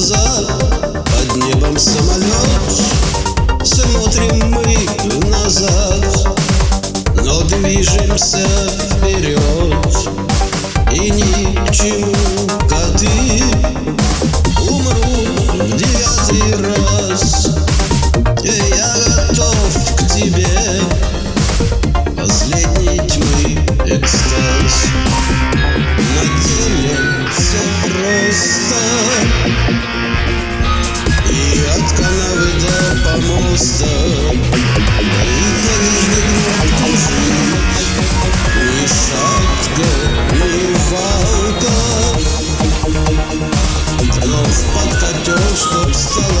базар Под небом самолет. Смотрим мы назад. Но движемся вперед. И ни к чему коты. Умру в девятый раз. Я готов к тебе. Последний до помоста чтоб стало